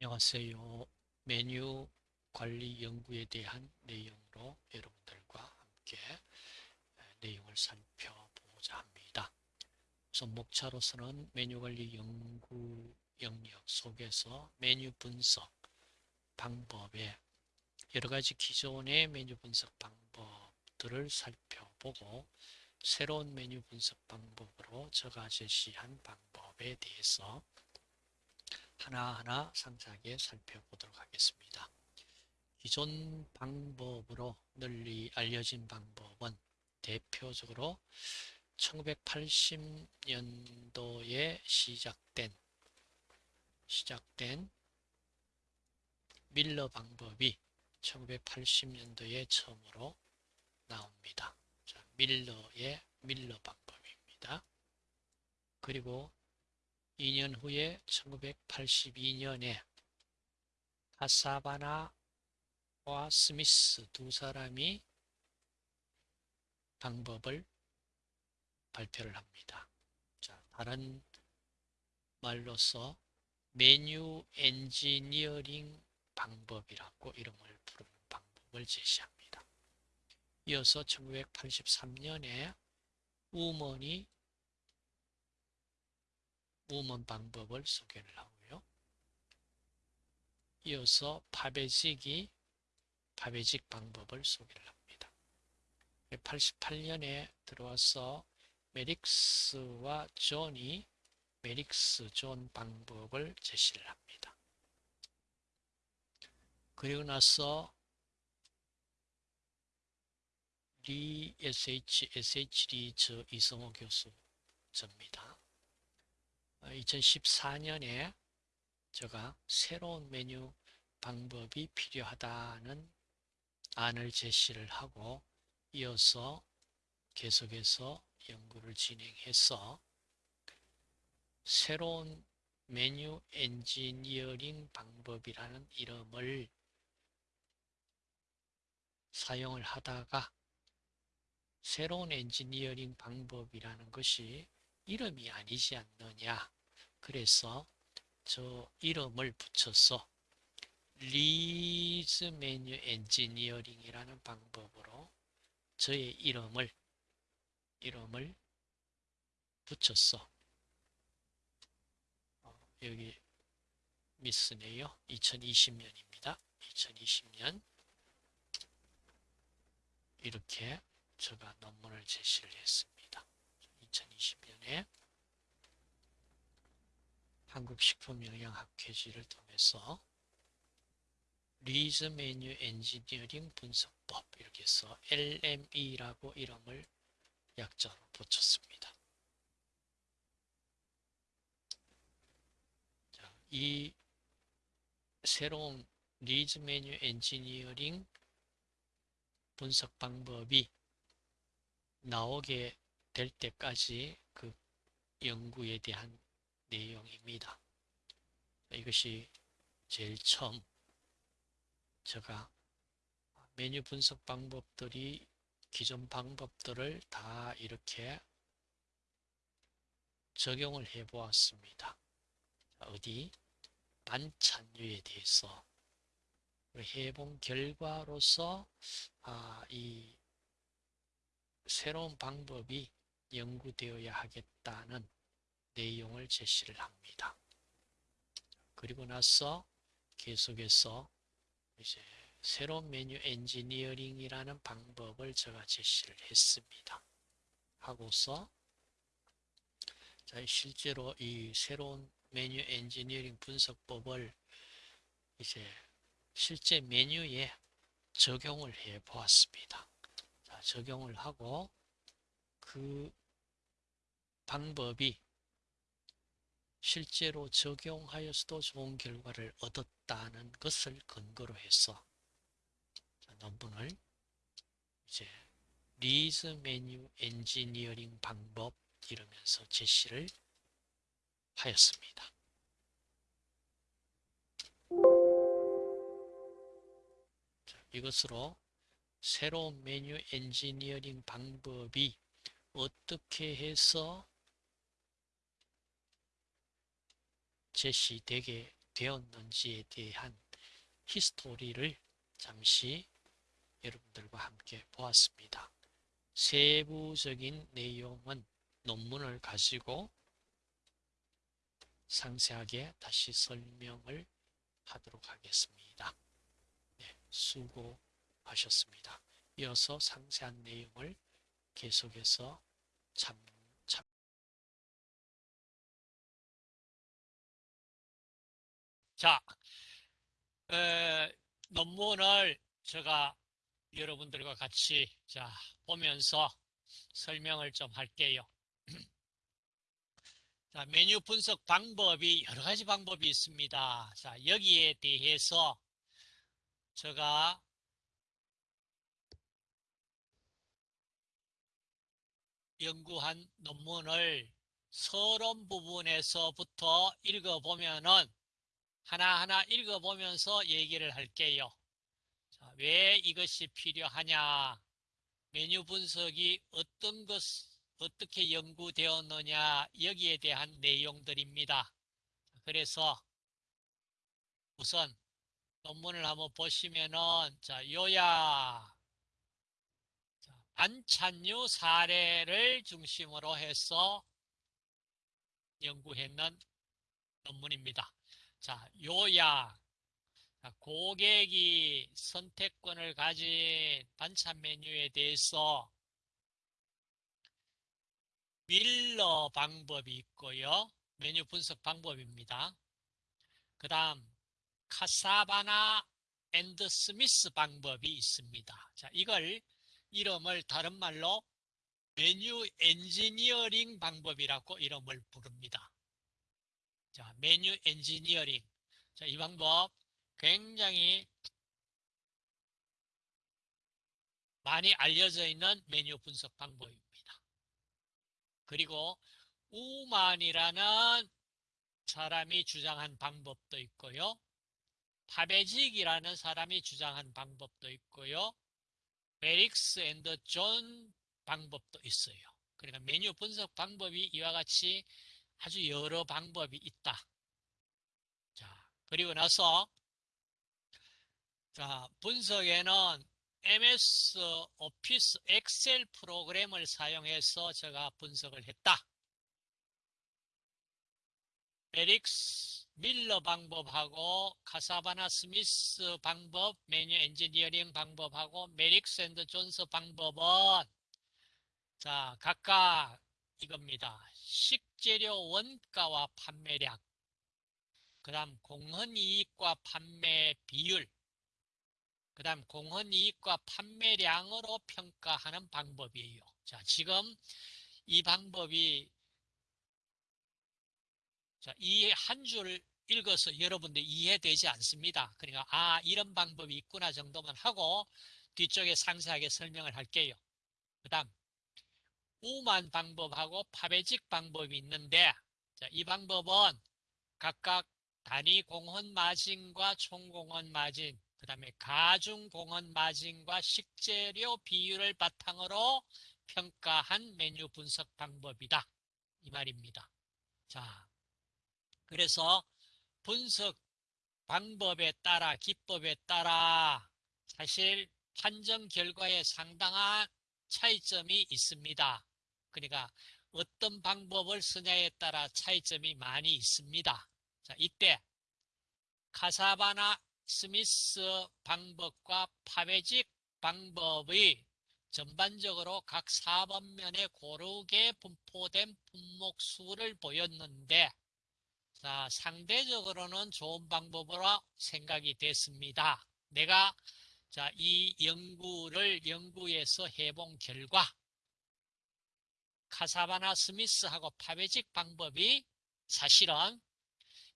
안녕하세요. 메뉴 관리 연구에 대한 내용으로 여러분들과 함께 내용을 살펴보자 합니다. 우선 목차로서는 메뉴 관리 연구 영역 속에서 메뉴 분석 방법에 여러 가지 기존의 메뉴 분석 방법들을 살펴보고 새로운 메뉴 분석 방법으로 제가 제시한 방법에 대해서 하나하나 상세하게 살펴보도록 하겠습니다. 기존 방법으로 널리 알려진 방법은 대표적으로 1980년도에 시작된 시작된 밀러 방법이 1980년도에 처음으로 나옵니다. 자, 밀러의 밀러 방법입니다. 그리고 2년 후에 1982년에 카사바나와 스미스 두 사람이 방법을 발표를 합니다. 자, 다른 말로서 메뉴 엔지니어링 방법이라고 이름을 부르는 방법을 제시합니다. 이어서 1983년에 우먼이 우먼 방법을 소개를 하고요. 이어서 파베직이 파베직 방법을 소개를 합니다. 88년에 들어와서 메릭스와 존이 메릭스 존 방법을 제시를 합니다. 그리고 나서 리 SH, SHD 저 이성호 교수 접니다. 2014년에 제가 새로운 메뉴 방법이 필요하다는 안을 제시를 하고 이어서 계속해서 연구를 진행해서 새로운 메뉴 엔지니어링 방법이라는 이름을 사용을 하다가 새로운 엔지니어링 방법이라는 것이 이름이 아니지 않느냐. 그래서 저 이름을 붙여서 리즈 메뉴 엔지니어링이라는 방법으로 저의 이름을 이름을 붙였어. 어, 여기 미스네요. 2020년입니다. 2020년 이렇게 제가 논문을 제시를 했습니다. 2020년에 한국식품영양학회지를 통해서 리즈 메뉴 엔지니어링 분석법 이렇게 해서 LME라고 이름을 약자로 붙였습니다. 자, 이 새로운 리즈 메뉴 엔지니어링 분석 방법이 나오게 될 때까지 그 연구에 대한 내용입니다. 이것이 제일 처음 제가 메뉴 분석 방법들이 기존 방법들을 다 이렇게 적용을 해 보았습니다. 어디 반찬류에 대해서 해본 결과로서 아, 이 새로운 방법이 연구되어야 하겠다는 내용을 제시를 합니다. 그리고 나서 계속해서 이제 새로운 메뉴 엔지니어링이라는 방법을 제가 제시를 했습니다. 하고서 자, 실제로 이 새로운 메뉴 엔지니어링 분석법을 이제 실제 메뉴에 적용을 해 보았습니다. 자, 적용을 하고 그 방법이 실제로 적용하여서도 좋은 결과를 얻었다는 것을 근거로 해서 논문을 이제 Lee's 메뉴 엔지니어링 방법 이러면서 제시를 하였습니다. 이것으로 새로운 메뉴 엔지니어링 방법이 어떻게 해서 제시되게 연구되었는지에 대한 히스토리를 잠시 여러분들과 함께 보았습니다. 세부적인 내용은 논문을 가지고 상세하게 다시 설명을 하도록 하겠습니다. 네, 수고하셨습니다. 이어서 상세한 내용을 계속해서 참, 참. 자, 에, 논문을 제가 여러분들과 같이 자 보면서 설명을 좀 할게요. 자, 메뉴 분석 방법이 여러 가지 방법이 있습니다. 자, 여기에 대해서 제가 연구한 논문을 서론 부분에서부터 읽어보면은 하나하나 읽어보면서 얘기를 할게요. 자, 왜 이것이 필요하냐? 메뉴 분석이 어떤 것, 어떻게 연구되었느냐? 여기에 대한 내용들입니다. 그래서 우선 논문을 한번 보시면은 자, 요약. 반찬류 사례를 중심으로 해서 연구했는 논문입니다. 자, 요약. 고객이 선택권을 가진 반찬 메뉴에 대해서 밀러 방법이 있고요. 메뉴 분석 방법입니다. 그 다음 카사바나 and 스미스 방법이 있습니다. 자, 이걸 이름을 다른 말로 메뉴 엔지니어링 방법이라고 이름을 부릅니다. 자, 메뉴 엔지니어링. 자, 이 방법 굉장히 많이 알려져 있는 메뉴 분석 방법입니다. 그리고 우만이라는 사람이 주장한 방법도 있고요. 파베직이라는 사람이 주장한 방법도 있고요. 메릭스 and 존스 방법도 있어요. 그러니까 메뉴 분석 방법이 이와 같이 아주 여러 방법이 있다. 자, 그리고 나서 자, 분석에는 MS 오피스 엑셀 프로그램을 사용해서 제가 분석을 했다. 메릭스 밀러 방법하고 카사바나 스미스 방법, 메뉴 엔지니어링 방법하고 메릭스 and 존스 방법은 자 각각 이겁니다. 식 재료 원가와 판매량 그 다음 공헌이익과 판매 비율 그 다음 공헌이익과 판매량으로 평가하는 방법이에요. 자 지금 이 방법이 자, 이한 줄 읽어서 여러분들 이해되지 않습니다. 그러니까 아 이런 방법이 있구나 정도만 하고 뒤쪽에 상세하게 설명을 할게요. 그 다음 우만 방법하고 파베직 방법이 있는데 자, 이 방법은 각각 단위 공헌 마진과 총공헌 마진 그 다음에 가중 공헌 마진과 식재료 비율을 바탕으로 평가한 메뉴 분석 방법이다. 이 말입니다. 자, 그래서 분석 방법에 따라 기법에 따라 사실 판정 결과에 상당한 차이점이 있습니다. 그러니까 어떤 방법을 쓰냐에 따라 차이점이 많이 있습니다. 자, 이때 카사바나 스미스 방법과 파베직 방법의 전반적으로 각 4번면에 고르게 분포된 분목수를 보였는데 자, 상대적으로는 좋은 방법으로 생각이 됐습니다. 내가 자, 이 연구를 연구해서 해본 결과 카사바나 스미스하고 파베직 방법이 사실은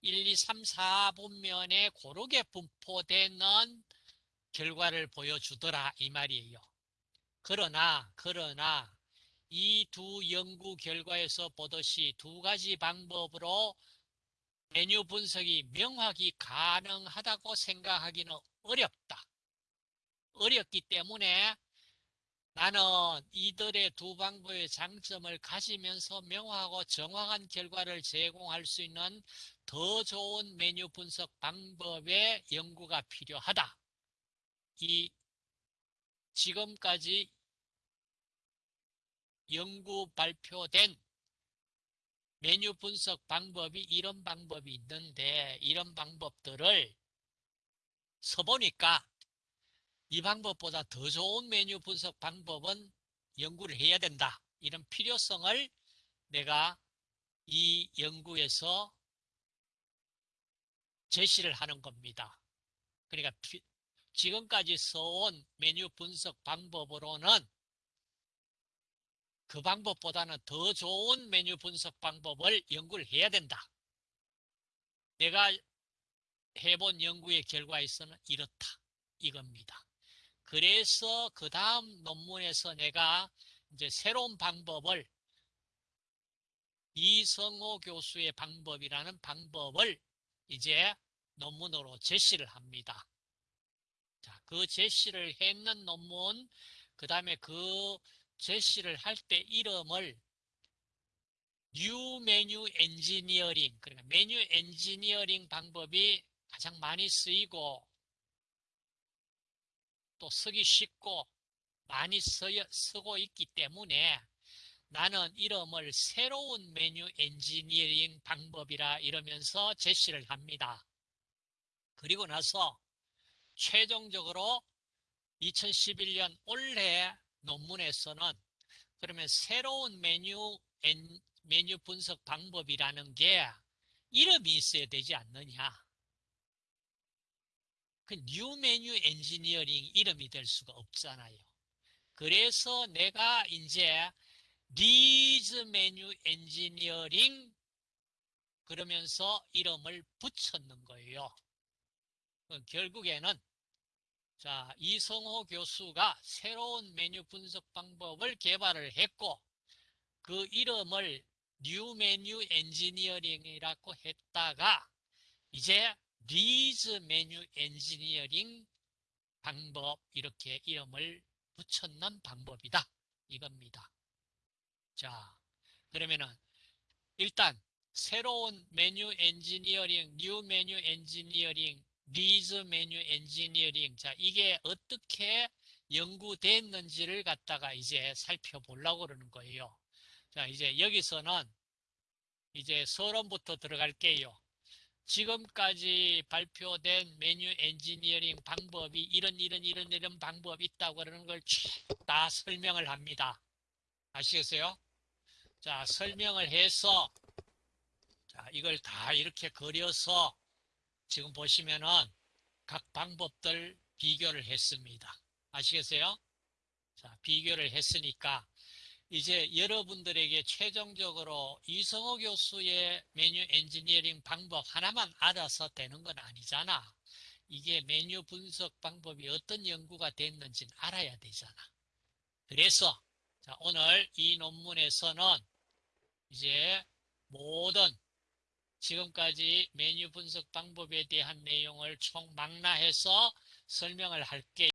1, 2, 3, 4분면에 고르게 분포되는 결과를 보여주더라 이 말이에요. 그러나 그러나 이 두 연구 결과에서 보듯이 두 가지 방법으로 메뉴 분석이 명확히 가능하다고 생각하기는 어렵다. 어렵기 때문에 나는 이들의 두 방법의 장점을 가지면서 명확하고 정확한 결과를 제공할 수 있는 더 좋은 메뉴 분석 방법의 연구가 필요하다. 이 지금까지 연구 발표된 메뉴 분석 방법이 이런 방법이 있는데 이런 방법들을 써보니까 이 방법보다 더 좋은 메뉴 분석 방법은 연구를 해야 된다. 이런 필요성을 내가 이 연구에서 제시를 하는 겁니다. 그러니까 지금까지 써온 메뉴 분석 방법으로는 그 방법보다는 더 좋은 메뉴 분석 방법을 연구를 해야 된다. 내가 해본 연구의 결과에서는 이렇다. 이겁니다. 그래서 그 다음 논문에서 내가 이제 새로운 방법을 이성호 교수의 방법이라는 방법을 이제 논문으로 제시를 합니다. 자, 그 제시를 했는 논문, 그 다음에 그 제시를 할 때 이름을 new 메뉴 엔지니어링, 그러니까 메뉴 엔지니어링 방법이 가장 많이 쓰이고 또 쓰기 쉽고 많이 쓰여, 쓰고 있기 때문에 나는 이름을 새로운 메뉴 엔지니어링 방법이라 이러면서 제시를 합니다. 그리고 나서 최종적으로 2011년 올해 논문에서는 그러면 새로운 메뉴 엔, 메뉴 분석 방법이라는 게 이름이 있어야 되지 않느냐. 그 new 메뉴 엔지니어링 이름이 될 수가 없잖아요. 그래서 내가 이제 Lee's 메뉴 엔지니어링 그러면서 이름을 붙였는 거예요. 결국에는 자 이성호 교수가 새로운 메뉴 분석 방법을 개발을 했고 그 이름을 new 메뉴 엔지니어링이라고 했다가 이제 Lee's 메뉴 엔지니어링 방법 이렇게 이름을 붙였는 방법이다 이겁니다. 자 그러면은 일단 새로운 메뉴 엔지니어링, new 메뉴 엔지니어링, Lee's 메뉴 엔지니어링 자 이게 어떻게 연구됐는지를 갖다가 이제 살펴보려고 그러는 거예요. 자 이제 여기서는 이제 서론부터 들어갈게요. 지금까지 발표된 메뉴 엔지니어링 방법이 이런 이런 이런 이런 방법이 있다고 그러는 걸 다 설명을 합니다. 아시겠어요? 자 설명을 해서 자 이걸 다 이렇게 그려서 지금 보시면은 각 방법들 비교를 했습니다. 아시겠어요? 자 비교를 했으니까 이제 여러분들에게 최종적으로 이성호 교수의 메뉴 엔지니어링 방법 하나만 알아서 되는 건 아니잖아. 이게 메뉴 분석 방법이 어떤 연구가 됐는지는 알아야 되잖아. 그래서 자, 오늘 이 논문에서는 이제 모든 지금까지 메뉴 분석 방법에 대한 내용을 총망라해서 설명을 할게요.